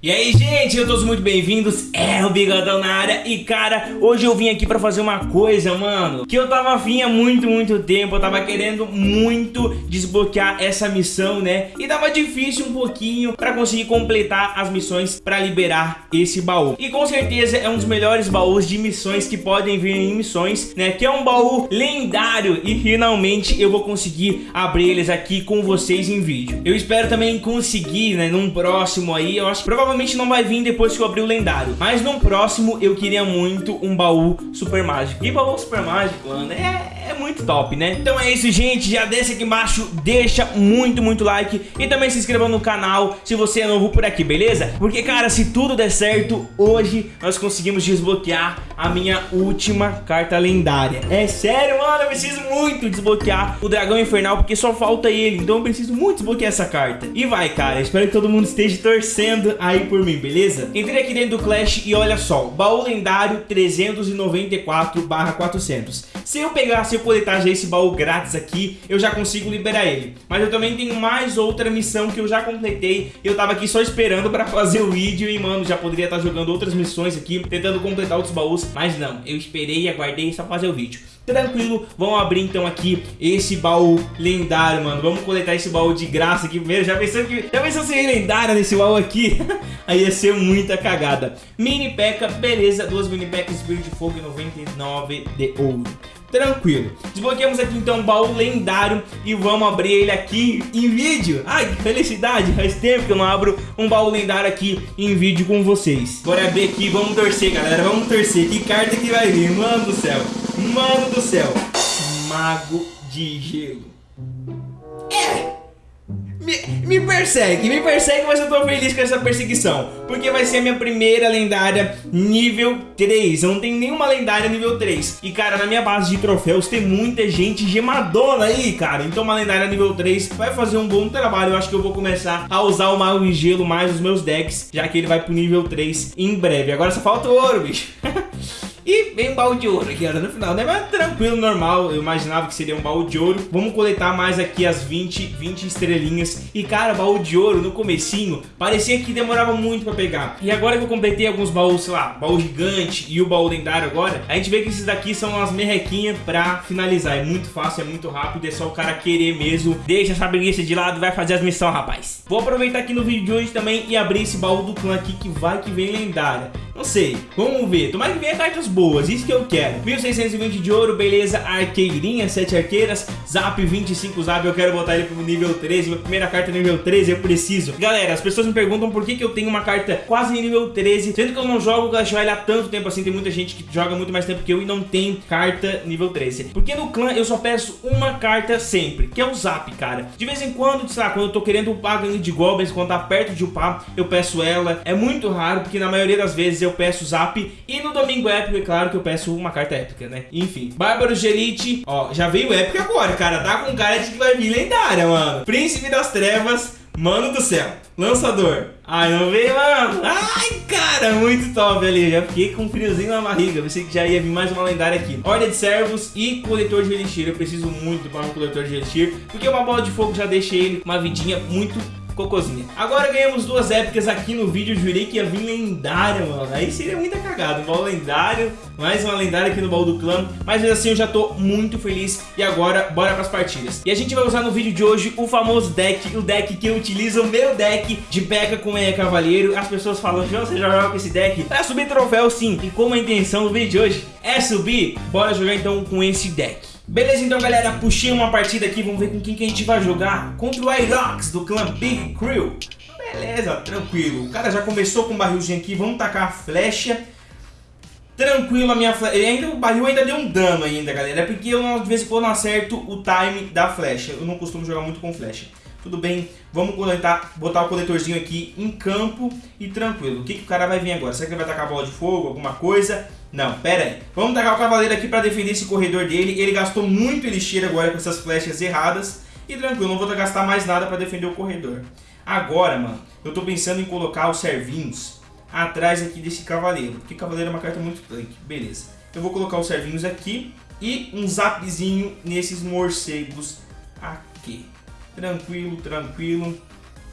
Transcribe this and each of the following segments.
E aí, gente, eu todos muito bem-vindos, é o Bigodão na área. E, cara, hoje eu vim aqui pra fazer uma coisa, mano Que eu tava afim há muito, muito tempo. Eu tava querendo muito desbloquear essa missão, né? E tava difícil um pouquinho pra conseguir completar as missões pra liberar esse baú. E com certeza é um dos melhores baús de missões que podem vir em missões, né? Que é um baú lendário. E finalmente eu vou conseguir abrir eles aqui com vocês em vídeo. Eu espero também conseguir, né, num próximo aí. Eu acho que provavelmente provavelmente não vai vir depois que eu abrir o lendário. Mas no próximo eu queria muito um baú super mágico. E baú super mágico, mano, é, muito top, né? Então é isso, gente. Já desce aqui embaixo, deixa muito, muito like. E também se inscreva no canal se você é novo por aqui, beleza? Porque, cara, se tudo der certo, hoje nós conseguimos desbloquear a minha última carta lendária. É sério, mano, eu preciso muito desbloquear o dragão infernal, porque só falta ele. Então eu preciso muito desbloquear essa carta. E vai, cara, espero que todo mundo esteja torcendo aí por mim, beleza? Entrei aqui dentro do Clash e olha só, baú lendário 394 400. Se eu pegar, se eu coletar já esse baú grátis aqui, eu já consigo liberar ele. Mas eu também tenho mais outra missão que eu já completei. Eu tava aqui só esperando pra fazer o vídeo e, mano, já poderia estar jogando outras missões aqui, tentando completar outros baús. Mas não, eu esperei e aguardei só fazer o vídeo. Tranquilo, vamos abrir então aqui esse baú lendário, mano Vamos coletar esse baú de graça aqui primeiro Já pensou, que, já pensou se é lendária nesse baú aqui? Aí ia ser muita cagada Mini P.E.K.K.A, beleza Duas Mini P.E.K.K.A Espírito de Fogo e 99 de ouro Tranquilo. Desbloqueamos aqui então um baú lendário e vamos abrir ele aqui em vídeo. Ai, que felicidade. Faz tempo que eu não abro um baú lendário aqui em vídeo com vocês. Bora abrir aqui, vamos torcer, galera. Vamos torcer. Que carta que vai vir? Mano do céu. Mano do céu. Mago de gelo. É! Me, me, persegue, me persegue, mas eu tô feliz com essa perseguição Porque vai ser a minha primeira lendária nível 3 Eu não tenho nenhuma lendária nível 3 E cara, na minha base de troféus tem muita gente gemadona aí, cara Então uma lendária nível 3 vai fazer um bom trabalho Eu acho que eu vou começar a usar o Mago de Gelo mais os meus decks Já que ele vai pro nível 3 em breve Agora só falta o ouro, bicho E vem um baú de ouro aqui, olha, no final, né? Mas tranquilo, normal, eu imaginava que seria um baú de ouro. Vamos coletar mais aqui as 20, 20 estrelinhas. E cara, baú de ouro no comecinho, parecia que demorava muito pra pegar. E agora que eu completei alguns baús, sei lá, baú gigante e o baú lendário agora, a gente vê que esses daqui são umas merrequinhas pra finalizar. É muito fácil, é muito rápido, é só o cara querer mesmo. Deixa essa preguiça de lado vai fazer as missões, rapaz. Vou aproveitar aqui no vídeo de hoje também e abrir esse baú do clã aqui que vai que vem lendária. Não sei, vamos ver. Tomara que venha cartas boas, isso que eu quero. 1620 de ouro, beleza. Arqueirinha, 7 arqueiras. Zap 25 zap, eu quero botar ele pro nível 13. Minha primeira carta nível 13, eu preciso. Galera, as pessoas me perguntam por que, que eu tenho uma carta quase nível 13, sendo que eu não jogo Clash Royale há tanto tempo assim. Tem muita gente que joga muito mais tempo que eu e não tem carta nível 13. Porque no clã eu só peço uma carta sempre, que é o Zap, cara. De vez em quando, sei lá, quando eu tô querendo upar ganho de Goblins, quando tá perto de upar, eu peço ela. É muito raro, porque na maioria das vezes eu eu peço Zap. E no Domingo Épico, é claro que eu peço uma carta épica, né? Enfim. Bárbaro de Elite. Ó, já veio épica agora, cara. Tá com cara de que vai vir lendária, mano. Príncipe das Trevas. Mano do céu. Lançador. Ai, não veio, mano. Ai, cara, muito top ali. Já fiquei com um friozinho na barriga. Pensei que já ia vir mais uma lendária aqui. Ordem de servos e coletor de elixir. Eu preciso muito para um coletor de elixir. Porque uma bola de fogo já deixa ele uma vidinha muito cocôzinha. Agora ganhamos duas épicas aqui no vídeo, jurei que ia vir lendária, mano. Aí seria muita cagada, um baú lendário, mais uma lendária aqui no baú do clã. Mas assim eu já tô muito feliz e agora bora pras partidas. E a gente vai usar no vídeo de hoje o famoso deck, o deck que eu utilizo, o meu deck de P.E.K.K.A com é Cavaleiro. As pessoas falam, João, você já joga com esse deck? Pra subir troféu sim, e como a intenção do vídeo de hoje é subir, bora jogar então com esse deck. Beleza, então, galera, puxei uma partida aqui, vamos ver com quem que a gente vai jogar. Contra o Irox, do clã Big Crew. Beleza, tranquilo. O cara já começou com um barrilzinho aqui, vamos tacar a flecha. Tranquilo a minha flecha. Ainda, o barril ainda deu um dano ainda, galera. É porque eu, de vez em quando, não acerto o time da flecha. Eu não costumo jogar muito com flecha. Tudo bem, vamos coletar, botar o coletorzinho aqui em campo e tranquilo. O que, que o cara vai vir agora? Será que ele vai tacar a bola de fogo, alguma coisa? Não, pera aí. Vamos tacar o cavaleiro aqui para defender esse corredor dele. Ele gastou muito elixir agora com essas flechas erradas. E tranquilo, não vou gastar mais nada para defender o corredor. Agora, mano, eu tô pensando em colocar os servinhos atrás aqui desse cavaleiro. Porque cavaleiro é uma carta muito tanque. Beleza. Eu vou colocar os servinhos aqui e um zapzinho nesses morcegos aqui. Tranquilo, tranquilo.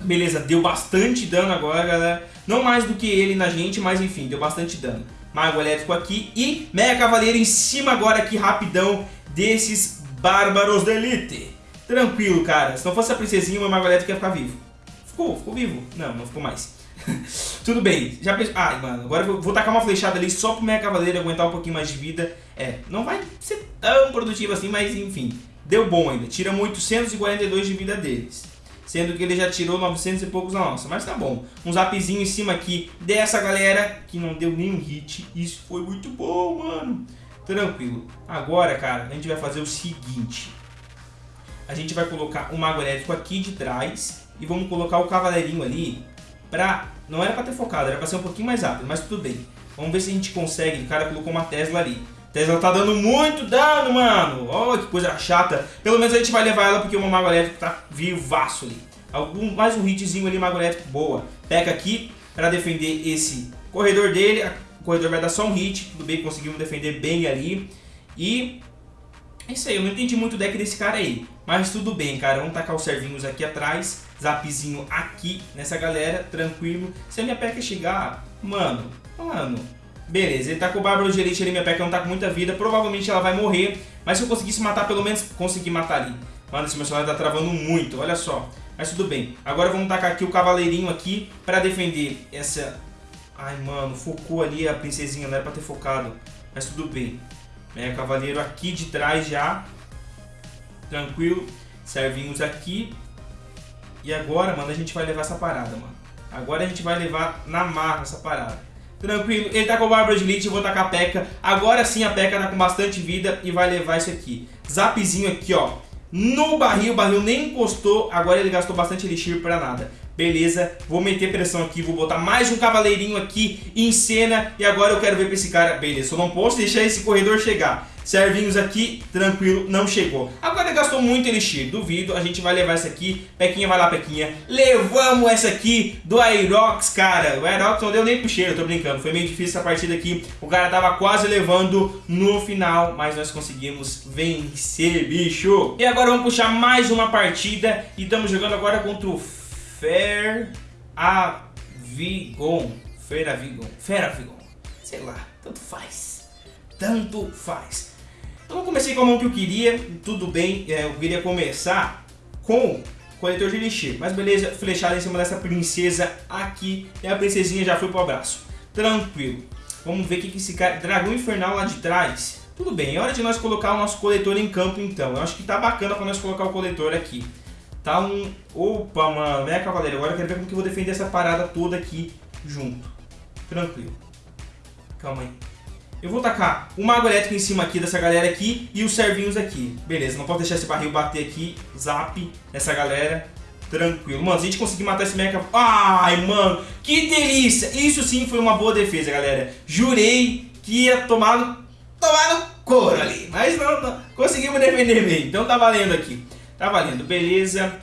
Beleza, deu bastante dano agora, galera. Não mais do que ele na gente, mas enfim, deu bastante dano. Mago elétrico aqui e Mega Cavaleiro em cima agora aqui rapidão desses Bárbaros da Elite. Tranquilo, cara. Se não fosse a princesinha, o meu Mago elétrico ia ficar vivo. Ficou, ficou vivo. Não, não ficou mais. Tudo bem, já pensou... Ai, mano, agora eu vou tacar uma flechada ali só pro Mega Cavaleiro aguentar um pouquinho mais de vida. É, não vai ser tão produtivo assim, mas enfim, deu bom ainda. Tira 842 de vida deles. Sendo que ele já tirou 900 e poucos na nossa, mas tá bom. Um zapzinho em cima aqui dessa galera que não deu nenhum hit. Isso foi muito bom, mano. Tranquilo. Agora, cara, a gente vai fazer o seguinte. A gente vai colocar o Mago Elétrico aqui de trás e vamos colocar o Cavaleirinho ali pra... Não era pra ter focado, era pra ser um pouquinho mais rápido, mas tudo bem. Vamos ver se a gente consegue. O cara colocou uma Tesla ali. Tesla tá dando muito dano, mano. Olha que coisa chata. Pelo menos a gente vai levar ela porque o Mago Elétrico tá vivaço ali. Algum, mais um hitzinho ali, Mago Elétrico, boa. Pega aqui pra defender esse corredor dele. O corredor vai dar só um hit. Tudo bem, conseguimos defender bem ali. E é isso aí, eu não entendi muito o deck desse cara aí. Mas tudo bem, cara. Vamos tacar os servinhos aqui atrás. Zapzinho aqui nessa galera, tranquilo. Se a minha peca chegar, mano, mano... Beleza, ele tá com o Bárbaro Elite ali, minha peca não tá com muita vida. Provavelmente ela vai morrer. Mas se eu conseguisse matar, pelo menos consegui matar ali. Mano, esse celular tá travando muito, olha só. Mas tudo bem. Agora vamos tacar aqui o cavaleirinho aqui pra defender essa... Ai, mano, focou ali a princesinha, não era pra ter focado. Mas tudo bem. Mega Cavaleiro aqui de trás já. Tranquilo. Servinhos aqui. E agora, mano, a gente vai levar essa parada, mano. Agora a gente vai levar na marra essa parada. Tranquilo, ele tá com o Bárbaro de Elite, eu vou tacar a P.E.K.K.A. Agora sim a P.E.K.K.A. tá com bastante vida e vai levar isso aqui. Zapzinho aqui, ó. No barril, o barril nem encostou, agora ele gastou bastante Elixir pra nada. Beleza, vou meter pressão aqui, vou botar mais um cavaleirinho aqui em cena e agora eu quero ver pra esse cara. Beleza, eu não posso deixar esse corredor chegar. Servinhos aqui, tranquilo, não chegou. Agora gastou muito Elixir, duvido, a gente vai levar essa aqui. Pequinha, vai lá, Pequinha. Levamos essa aqui do Aerox, cara. O Aerox não deu nem pro cheiro, tô brincando. Foi meio difícil essa partida aqui. O cara tava quase levando no final, mas nós conseguimos vencer, bicho. E agora vamos puxar mais uma partida e estamos jogando agora contra o Fer Avigon. Fer Avigon. Fer Avigon. Sei lá, tanto faz. Tanto faz. Então eu comecei com a mão que eu queria, tudo bem, é, eu queria começar com coletor de elixir, mas beleza, flechada em cima dessa princesa aqui, e a princesinha já foi pro abraço. Tranquilo. Vamos ver o que esse cara... Dragão Infernal lá de trás. Tudo bem, é hora de nós colocar o nosso coletor em campo então. Eu acho que tá bacana pra nós colocar o coletor aqui. Tá um... Opa, mano, é cavaleiro. Agora eu quero ver como que eu vou defender essa parada toda aqui junto. Tranquilo. Calma aí. Eu vou tacar o Mago Elétrico em cima aqui dessa galera aqui e os servinhos aqui. Beleza, não posso deixar esse barril bater aqui. Zap nessa galera. Tranquilo. Mano, se a gente conseguir matar esse mecha... Ai, mano, que delícia. Isso sim foi uma boa defesa, galera. Jurei que ia tomar tomar no couro ali. Mas não, não. Conseguimos defender bem. Então tá valendo aqui. Tá valendo, beleza.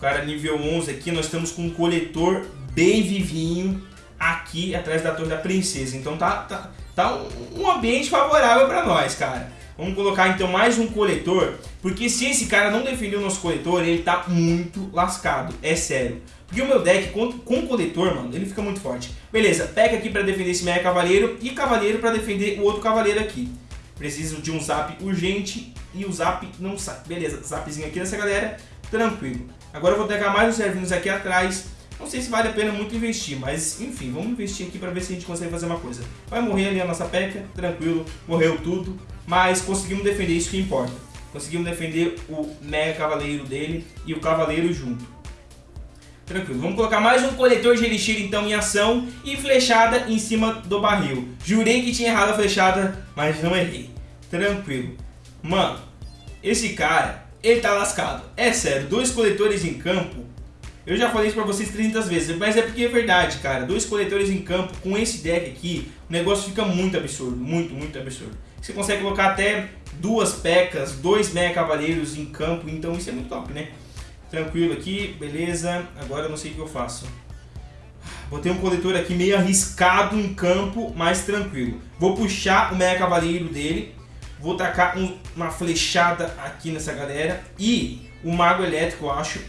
Cara nível 11 aqui, nós estamos com um coletor bem vivinho aqui atrás da Torre da Princesa. Então tá, tá, tá um, ambiente favorável para nós, cara. Vamos colocar então mais um coletor, porque se esse cara não defender o nosso coletor, ele tá muito lascado, é sério. Porque o meu deck com, com coletor, mano, ele fica muito forte. Beleza, pega aqui para defender esse mega cavaleiro e cavaleiro para defender o outro cavaleiro aqui. Preciso de um zap urgente e o zap não sai. Beleza, zapzinho aqui dessa galera, tranquilo. Agora eu vou pegar mais os servinhos aqui atrás. Não sei se vale a pena muito investir, mas enfim, vamos investir aqui para ver se a gente consegue fazer uma coisa. Vai morrer ali a nossa peca, tranquilo, morreu tudo, mas conseguimos defender isso que importa. Conseguimos defender o mega cavaleiro dele e o cavaleiro junto. Tranquilo, vamos colocar mais um coletor de elixir então em ação e flechada em cima do barril. Jurei que tinha errado a flechada, mas não errei. Tranquilo. Mano, esse cara, ele tá lascado. É sério, dois coletores em campo. Eu já falei isso pra vocês 300 vezes, mas é porque é verdade, cara. Dois coletores em campo com esse deck aqui, o negócio fica muito absurdo. Muito, muito absurdo. Você consegue colocar até duas pecas, dois mega cavaleiros em campo, então isso é muito top, né? Tranquilo aqui, beleza. Agora eu não sei o que eu faço. Botei um coletor aqui meio arriscado em campo, mas tranquilo. Vou puxar o Mega Cavaleiro dele. Vou tacar um, uma flechada aqui nessa galera. E o Mago Elétrico, eu acho,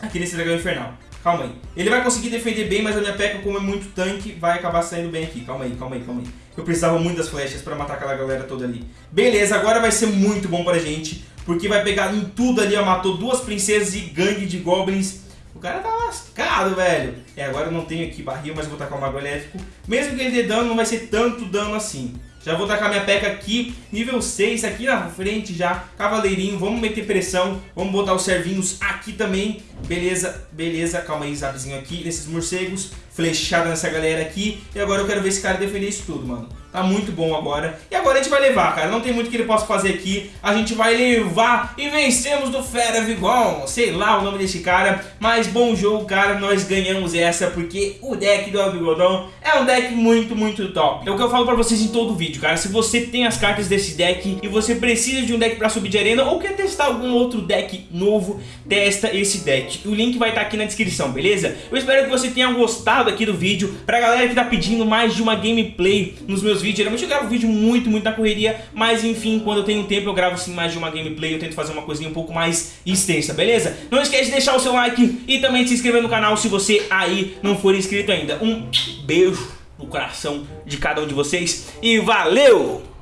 aqui nesse Dragão Infernal. Calma aí. Ele vai conseguir defender bem, mas a minha P.E.K.K.A, como é muito tanque, vai acabar saindo bem aqui. Calma aí, calma aí, calma aí. Eu precisava muito das flechas pra matar aquela galera toda ali. Beleza, agora vai ser muito bom pra gente, porque vai pegar em tudo ali, ó. Matou duas princesas e gangue de goblins. O cara tá lascado, velho. É, agora eu não tenho aqui barril, mas vou tacar o mago elétrico. Mesmo que ele dê dano, não vai ser tanto dano assim. Já vou tacar minha peca aqui, nível 6, aqui na frente já, cavaleirinho, vamos meter pressão, vamos botar os servinhos aqui também, beleza, beleza, calma aí, zabzinho aqui, nesses morcegos, flechada nessa galera aqui, e agora eu quero ver esse cara defender isso tudo, mano. Tá muito bom agora. E agora a gente vai levar, cara. Não tem muito que ele possa fazer aqui. A gente vai levar e vencemos do Fera Vigon. Sei lá o nome desse cara. Mas bom jogo, cara. Nós ganhamos essa porque o deck do El Bigodão é um deck muito, muito top. É o que eu falo pra vocês em todo vídeo, cara. Se você tem as cartas desse deck e você precisa de um deck pra subir de arena ou quer testar algum outro deck novo, testa esse deck. O link vai estar tá aqui na descrição, beleza? Eu espero que você tenha gostado aqui do vídeo. Pra galera que tá pedindo mais de uma gameplay nos meus vídeos, vídeo. Geralmente eu gravo vídeo muito, muito na correria, mas enfim, quando eu tenho tempo eu gravo sim mais de uma gameplay, eu tento fazer uma coisinha um pouco mais extensa, beleza? Não esquece de deixar o seu like e também de se inscrever no canal se você aí não for inscrito ainda. Um beijo no coração de cada um de vocês e valeu!